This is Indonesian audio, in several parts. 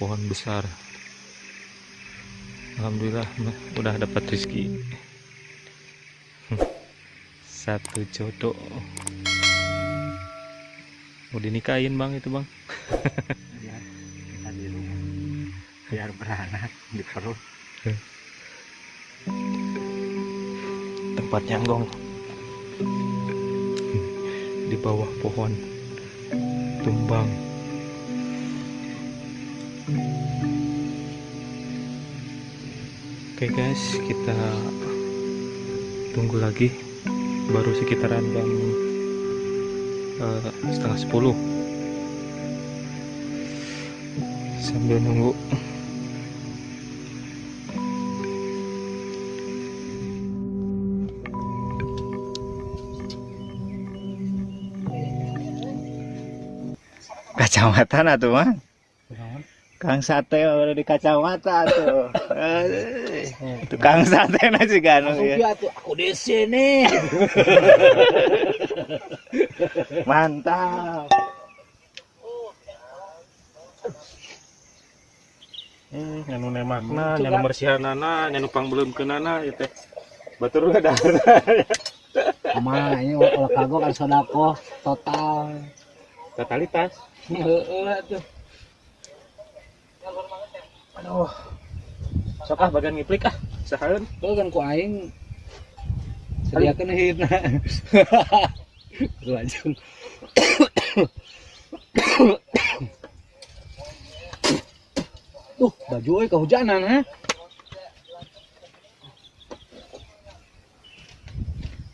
pohon besar. Alhamdulillah udah dapat rezeki. Satu jodoh. Mau dinikahin bang itu bang? Biar kita di rumah. Biar beranak di perut. Tempat nyanggong di bawah pohon tumbang oke guys kita tunggu lagi. Baru sekitaran jam eh, setengah sepuluh. Sambil nunggu. Kacamata nah tuh mah Kang sate udah di kacamata tuh. Tukang sate na juga anu ya. tuh aku di sini. Mantap. Hmm, nyanu nemakna, nyanu bersihanana, nyanu pangbelumkeunana ieu teh. Batur ada. Ama ini olah kagok kan sodako total. Totalitas. Heeh tuh. Aduh. Sok ah bagian ngiplik ah. Sahaeun. Tuh kan ku aing sediakeun hidna. Lajeng. Tuh, baju euy kehujanan ha.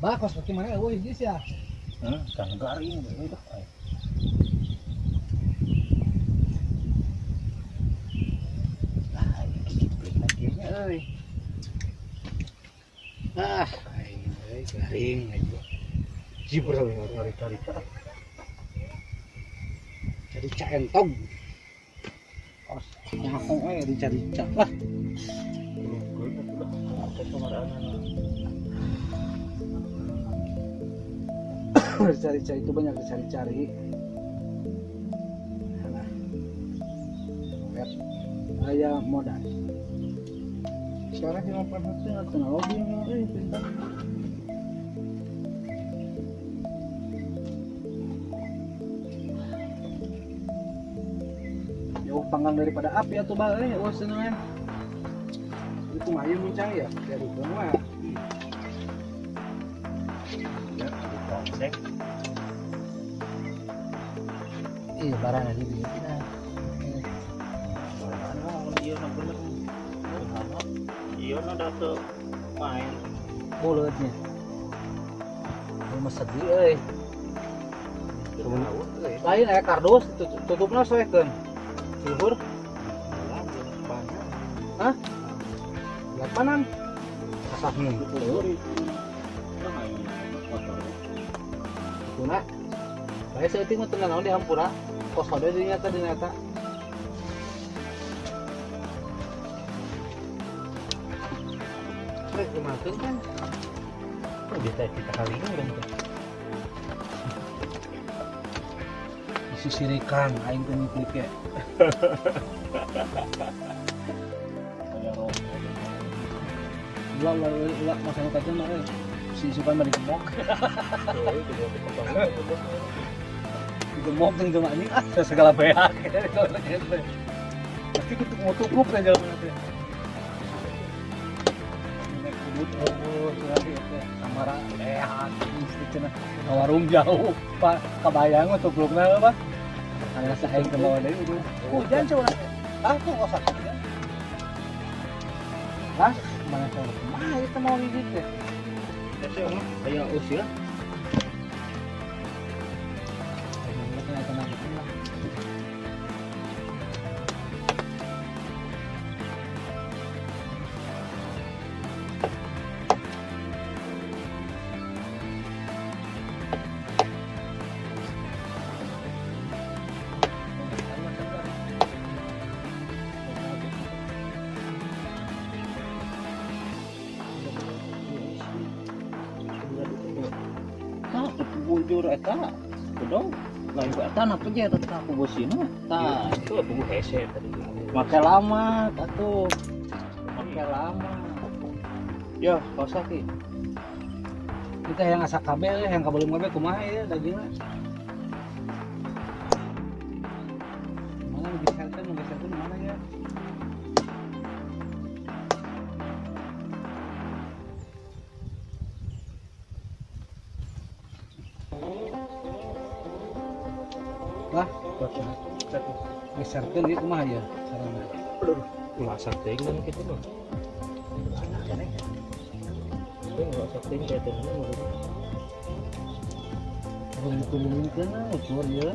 Bakos pakai mana euy geus ya. Hmm, kan garing itu. Ah, aing euy garing cari-cari. Centong. Os, nyakong euy rica-rica lah. Rica-rica itu banyak dicari-cari. Nah, ayah modal. Sekarang cuma perhatian teknologi eh pintar. jauh panggang daripada api atau balik oh senengan itu mah ayo muncang ya? Dari rumah iya barang aja dia Iya, bener. Iya, udah main. mulutnya. Sedih eh. Lain ya kardus tutup tutupnya soekeun luhur Hah? lapanan kasahnya kuna saya seuting mah teu naon di hampura. Kos hode di nyata di nyata Rek, dimakan kan? Kok bisa kita kali ini udah Disisirikan, aing teu ngiklik ya. Ulah, ulah, ulah, masalah kaca mah, eh. Si isukan mah digemok. Digemok jeung jeung anjing, ah, segala beak. Pasti kutuk mau tukup kan warung jauh, Pak. Kabayang mah tublukna apa? Anu saeng ke bawah deui udah. Hujan coba. Ah, tuh kok sakit ya. Ah, mana coba. Mah itu mau gigit. Kayak usia. Aja tetap aku bosina tah Itu buku hese tadi. make lama atuh. Make lama. Yo kosa ki. Kita yang asa kabel yang kabel kabel kumaha ya dagingnya geserkan dia kumaha ya caranya Masak dengan gitu loh. Tapi nggak setting kayak temen Belum kan ukur ya.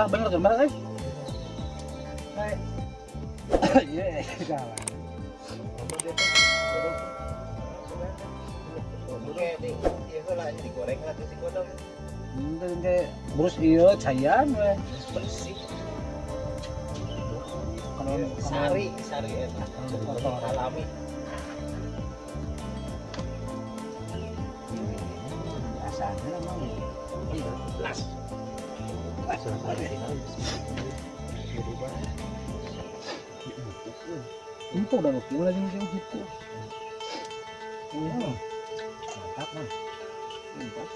Tuh? Nih, iya lah ini digoreng lah terus iya cayan weh. Bersih. Kalau Sari, sari. Alami. biasanya emang Iya, las. Itu udah oke lagi nih itu. Hmm. Mantap man. Mantap.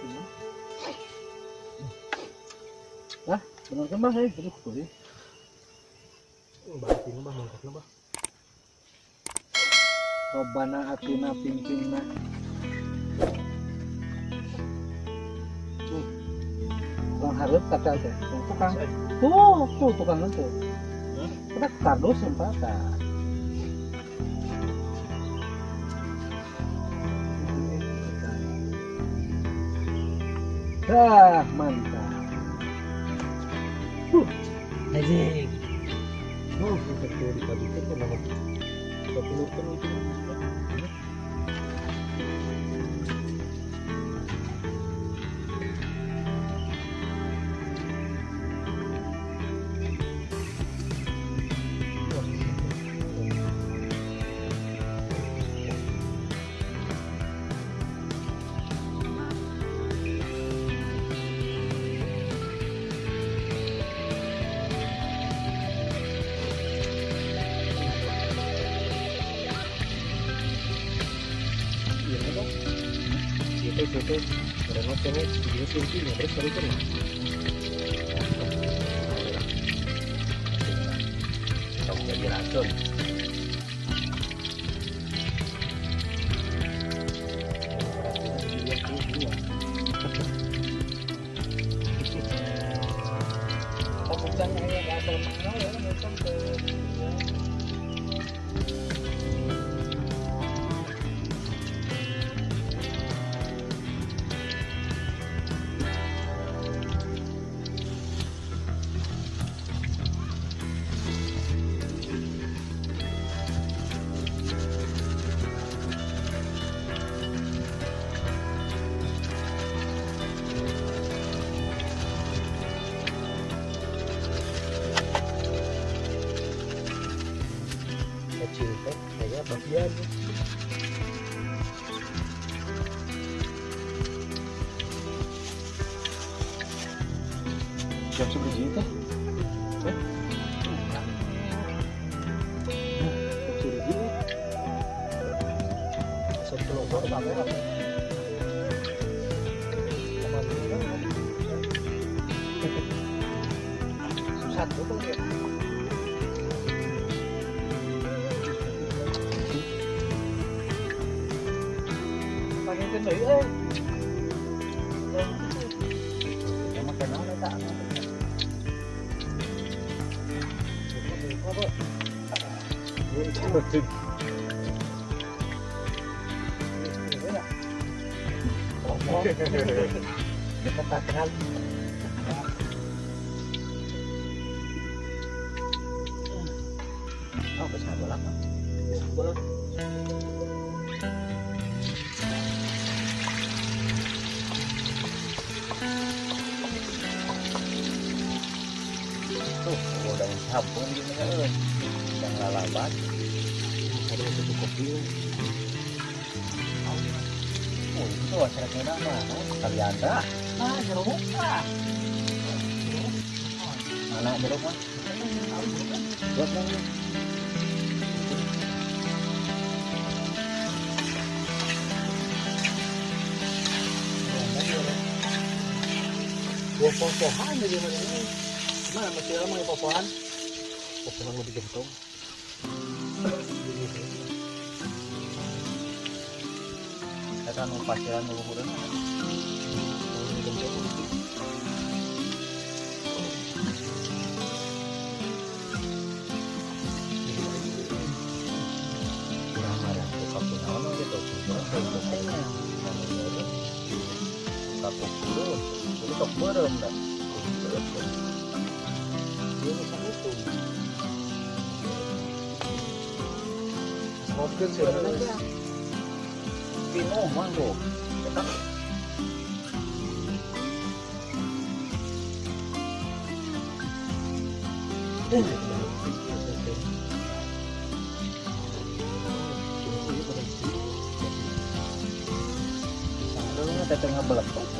Hmm. Wah, benar kan bah, eh, aduh. Bahas ini bah, bah. Robana atina pimpinna. Tuh. Harus kata. Tuh, Tukang. Tuh, tuh tukang itu. Kita kardus yang. Dah, mantap. Huh, anjing. Oh, kita tuh dibagi ke nama. Tapi lu kan itu. Situ situ. Ada nonton video sini terus baru kena. Kamu jadi racun. Kecil cảm thấy là sản của công việc và những cái đấy ấy Dikatakan Oh, besar bola kan? Bola. Tuh, udah sabun gini kan, yang lalabat. Ada tutup kopi. Itu acara kena mah. Kalianda. Ah, jeruk ah. Mana jeruk mah? Buat mana? Buah popohan jadi mana ini? Mana masih lama ya popohan? Popohan mau digentung. Kan gitu dia nusan itu mungkin sih manggo tetap teteh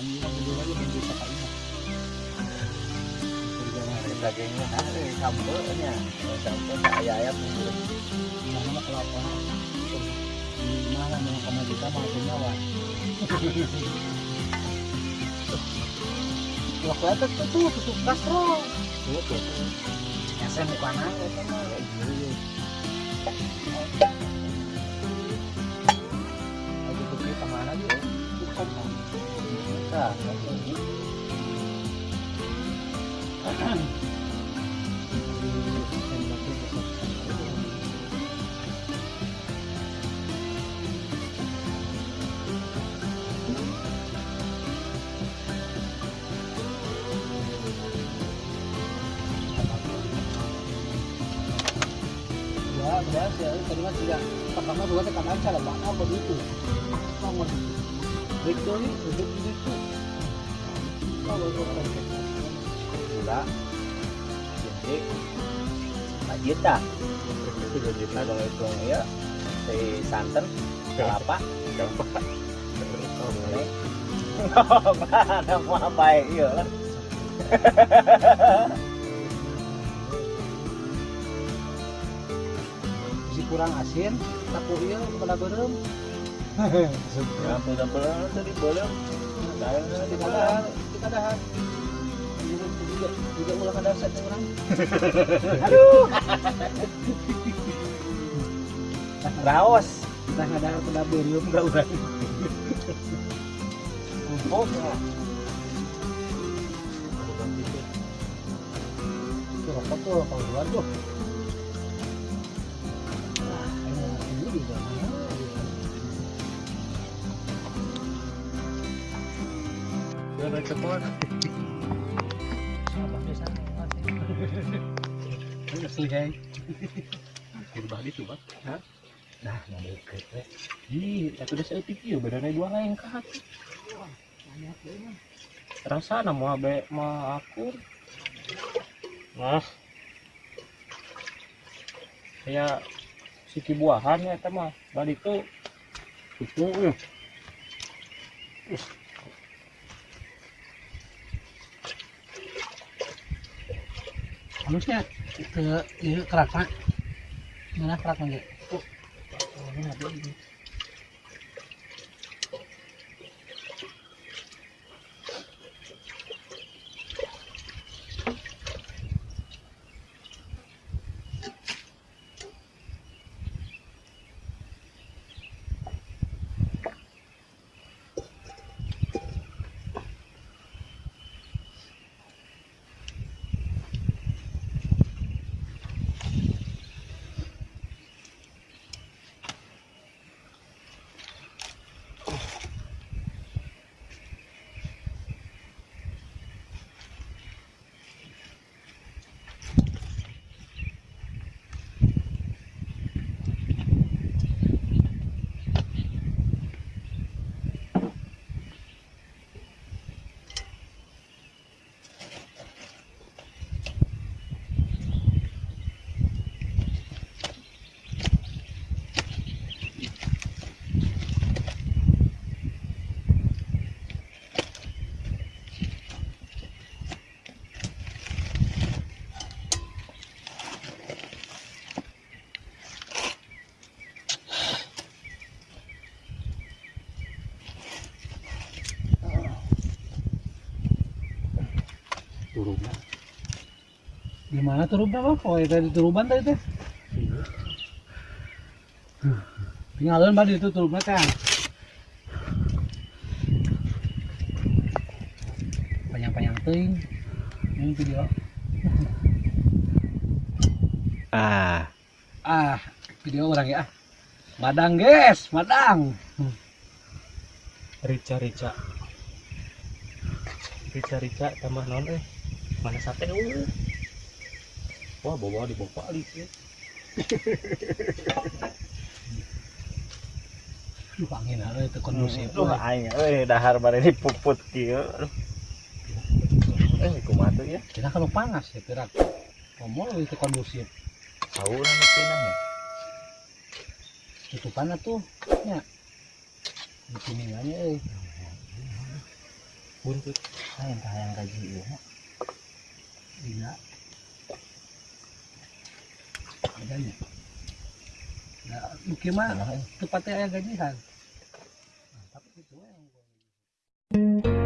eh. Dagingnya ada sambelnya, sambel ayam-ayam itu. Mana kelapa? Mana mau punya wah. Itu tuh tuh tutup kastro. Tuh tuh. Bukan apa sama kayak gitu. Lagi pergi ke mana dia? Bukan. Ya. Tadi kan tidak pertama dua tekanan cara mana begitu. Nomor itu ini duduk di situ. Kalau gula, Jita, Tiga juta. nah kalau itu ya si santan, kelapa, ini. Mana mau iya. Si kurang asin, tapi iya berem. Ya, sampel tadi boleh. Saya di kadahan, di kadahan. Juga juga ulah kadahan saya orang. Aduh. Raos. Kita berium enggak udah. Kumpul ya. Itu rokok tuh rokok luar tuh. Wah, ini ini balik ke keluar Asli guys. Akhir balik tuh, Bang. Nah, nggak deket, weh. Ih, tapi udah saya pikir badannya dua lain ke hati. Rasa nama abe mau akur. Nah. Kayak siki buahannya, teman. Balik tuh. Itu, ya. Uh. Halusnya ke kerak pak mana kerak lagi turunnya. Gimana turunnya bang? Oh itu di turuban tadi teh tinggalin badi itu turunnya kan panjang-panjang ting ini video. Ah, ah video orang ya. Madang guys madang. Rica rica. Rica rica tambah non eh. Mana sate uh. Wah, bawa di bawa kali ya. Duh, angin ada itu kondusif Duh, aing euy dahar bare dipuput kieu. Aduh. Eh, ya? kita kalau panas ya ngomong itu kondusif nu pinang ya. tutupannya tuh ya di sini aja eh Buntut. Gaji ieu. Iya. Gaji. Nah, mungkin mah tepatnya ayah gajian. Nah, tapi itu yang